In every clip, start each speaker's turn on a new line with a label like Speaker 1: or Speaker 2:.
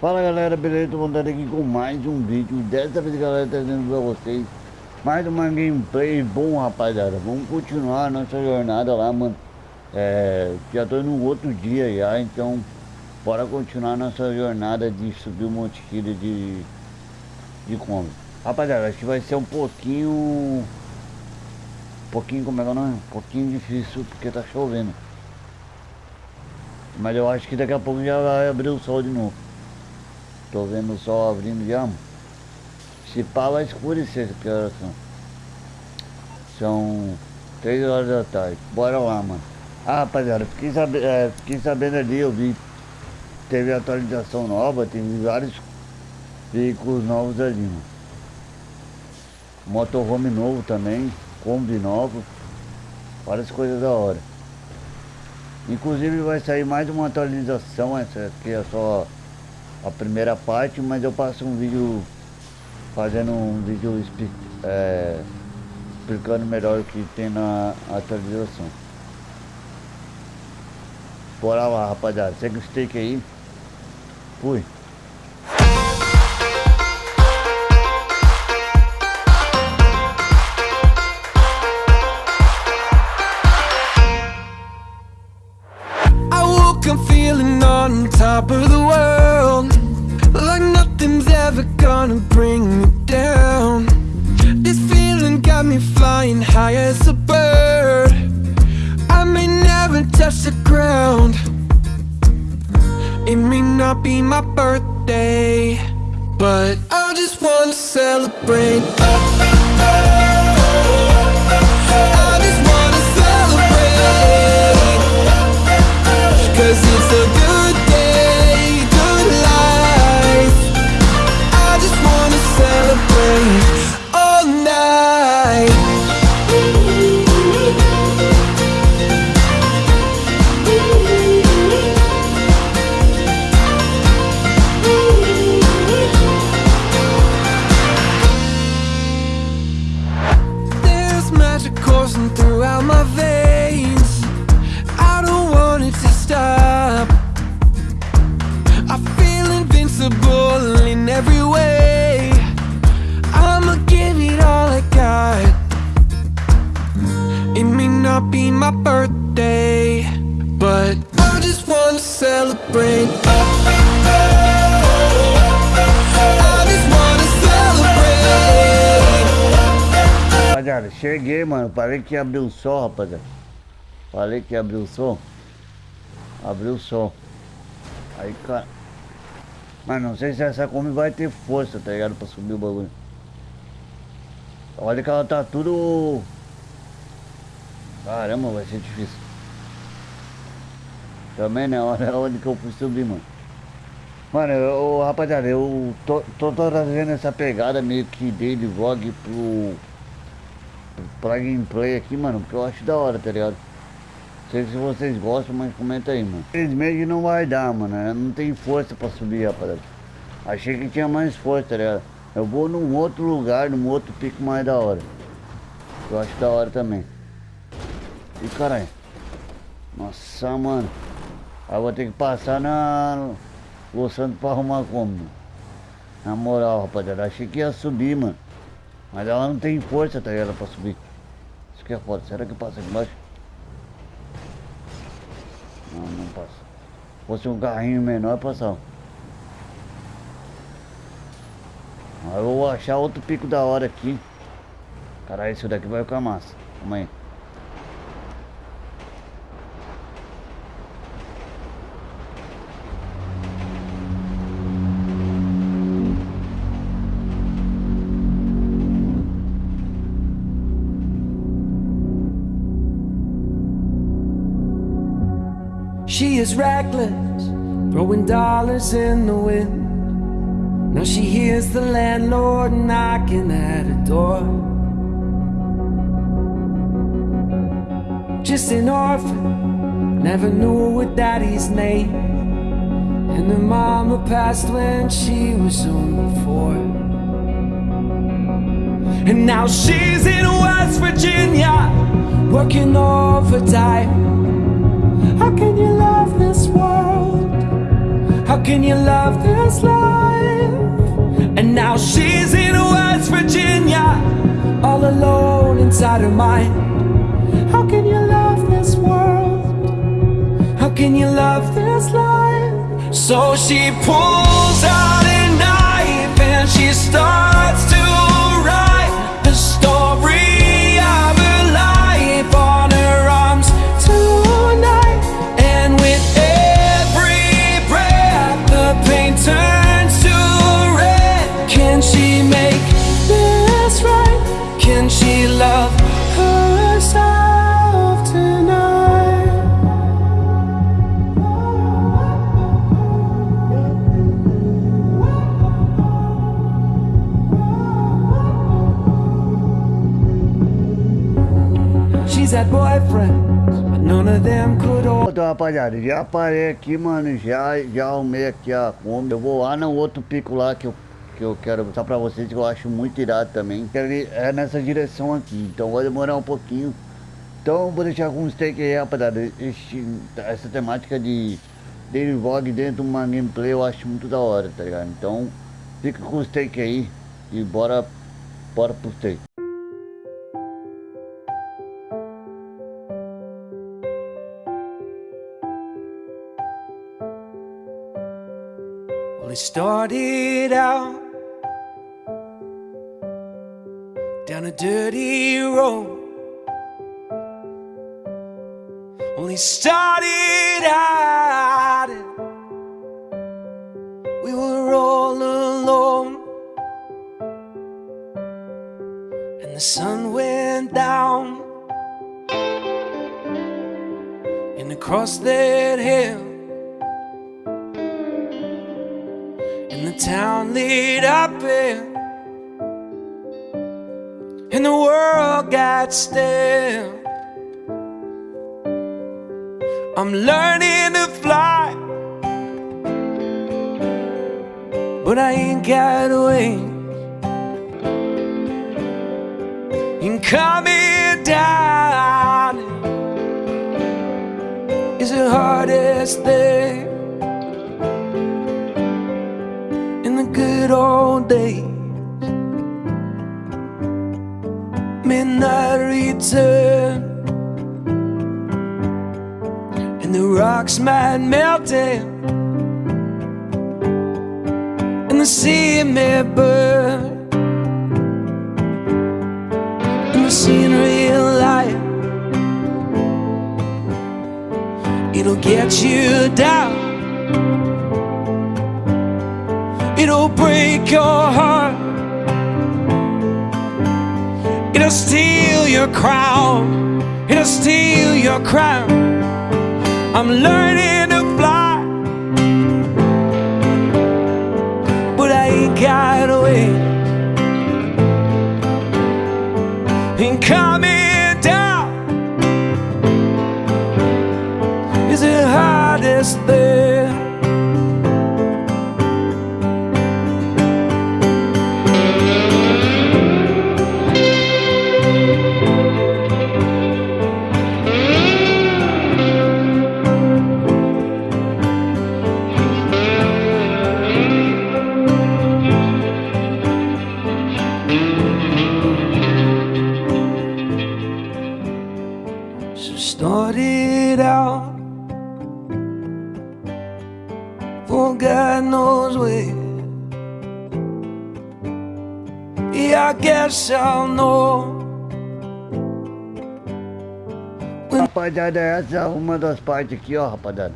Speaker 1: Fala galera, beleza? Tô voltando aqui com mais um vídeo. Dessa vez galera, trazendo pra vocês Mais uma gameplay. Bom rapaziada Vamos continuar a nossa jornada lá, mano. É, Já tô no outro dia já, então Bora continuar nossa jornada de subir um monte de de, de combo. Rapaziada, acho que vai ser um pouquinho Um pouquinho, como é que é o nome? Um pouquinho difícil porque tá chovendo. Mas eu acho que daqui a pouco já vai abrir o sol de novo Tô vendo o sol abrindo já. Se pá vai escurecer, que horas são? São 3 horas da tarde. Bora lá, mano. Ah, rapaziada, fiquei, sabe, é, fiquei sabendo ali, eu vi. Teve atualização nova, teve vários veículos novos ali, mano. Motorhome novo também, Kombi novo. Várias coisas da hora. Inclusive vai sair mais uma atualização, essa aqui é só a primeira parte, mas eu passo um vídeo fazendo um vídeo é, explicando melhor o que tem na atualização. Bora lá, rapaziada. Segue o steak aí. Fui.
Speaker 2: Touch the ground It may not be my birthday But I just wanna celebrate throughout my veins. I don't want it to stop. I feel invincible in every way. I'ma give it all I got. It may not be my birthday But I just wanna celebrate.
Speaker 1: Cheguei, mano. Falei que abriu o sol, rapaziada. Falei que abriu o sol. Abriu o sol. Aí, cara. Mas não sei se essa Kombi vai ter força, tá ligado? Pra subir o bagulho. Olha que ela tá tudo... Caramba, vai ser difícil. Também né? Olha onde que eu fui subir, mano. Mano, eu, rapaziada, eu tô, tô, tô trazendo essa pegada meio que dele vlog pro pra gameplay aqui, mano, porque eu acho da hora, tá ligado? Sei se vocês gostam, mas comenta aí, mano. Infelizmente não vai dar, mano. Eu não tem força pra subir, rapaziada. Achei que tinha mais força, tá ligado? Eu vou num outro lugar, num outro pico mais da hora. Eu acho da hora também. E caralho. Nossa, mano. Aí eu vou ter que passar na... Los pra arrumar como, Na moral, rapaziada. Achei que ia subir, mano. Mas ela não tem força, tá ligado? Pra subir. Isso que é foda. Será que passa aqui embaixo? Não, não passa. Se fosse um carrinho menor, passava. Aí eu vou achar outro pico da hora aqui. Caralho, isso daqui vai ficar massa. Calma aí.
Speaker 2: She is reckless, throwing dollars in the wind. Now she hears the landlord knocking at her door. Just an orphan, never knew her daddy's name. And her mama passed when she was only four. And now she's in West Virginia, working overtime. How can you love this world? How can you love this life? And now she's in West Virginia All alone inside her mind How can you love this world? How can you love this life? So she pulls out a knife and she starts to write the story
Speaker 1: Então, rapaziada, já parei aqui, mano, já, já arrumei aqui a Kombi. Eu vou lá no outro pico lá que eu, que eu quero mostrar pra vocês, que eu acho muito irado também. É nessa direção aqui, então vai demorar um pouquinho. Então vou deixar alguns takes aí, rapaziada. Esse- essa temática de daily vlog dentro de uma gameplay eu acho muito da hora, tá ligado? Então fica com os takes aí e bora, bora pros takes.
Speaker 2: Well, it started out down a dirty road. It started out, we were all alone, and the sun went down, and across that hill. Town lit up in and the world got still. I'm learning to fly, but I ain't got wings. And coming down is the hardest thing. Good old days. Midnight return, and the rocks might melt in, and the sea may burn, and the scenery light. It'll get you down. It'll break your heart. It'll steal your crown. It'll steal your crown. I'm learning to fly, but I ain't got away. And coming I guess I'll know.
Speaker 1: Rapaziada, essa é uma das partes aqui, ó, rapaziada.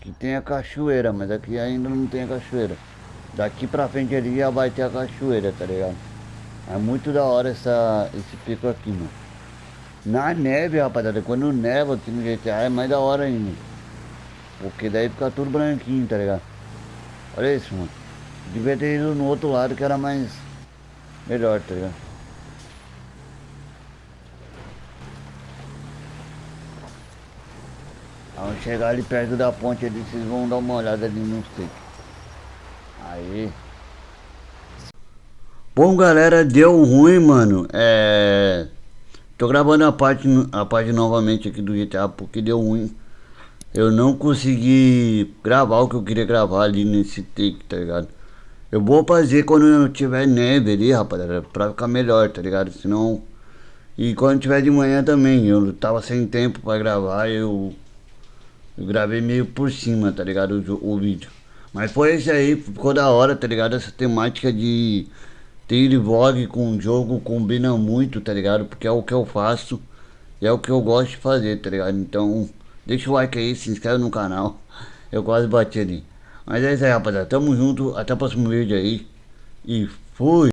Speaker 1: Que tem a cachoeira, mas aqui ainda não tem a cachoeira. Daqui pra frente ali já vai ter a cachoeira, tá ligado? É muito da hora essa, esse pico aqui, mano. Na neve, rapaziada, quando neva aqui no GTA é mais da hora ainda. Porque daí fica tudo branquinho, tá ligado? Olha isso, mano. Devia ter ido no outro lado que era mais... Melhor, tá ligado? Ao chegar ali perto da ponte ali, vocês vão dar uma olhada ali no steak. Aí. Bom galera, deu ruim, mano. É. Tô gravando a parte, a parte novamente aqui do GTA porque deu ruim. Eu não consegui gravar o que eu queria gravar ali nesse take, tá ligado? Eu vou fazer quando tiver neve ali, rapaziada, pra ficar melhor, tá ligado? Senão... E quando tiver de manhã também, eu tava sem tempo pra gravar, eu... Eu gravei meio por cima, tá ligado? O, o vídeo. Mas foi esse aí, ficou da hora, tá ligado? Essa temática de ter vlog com jogo combina muito, tá ligado? Porque é o que eu faço e é o que eu gosto de fazer, tá ligado? Então, deixa o like aí, se inscreve no canal. Eu quase bati ali. Mas é isso aí, rapaziada. Tamo junto. Até o próximo vídeo aí. E fui!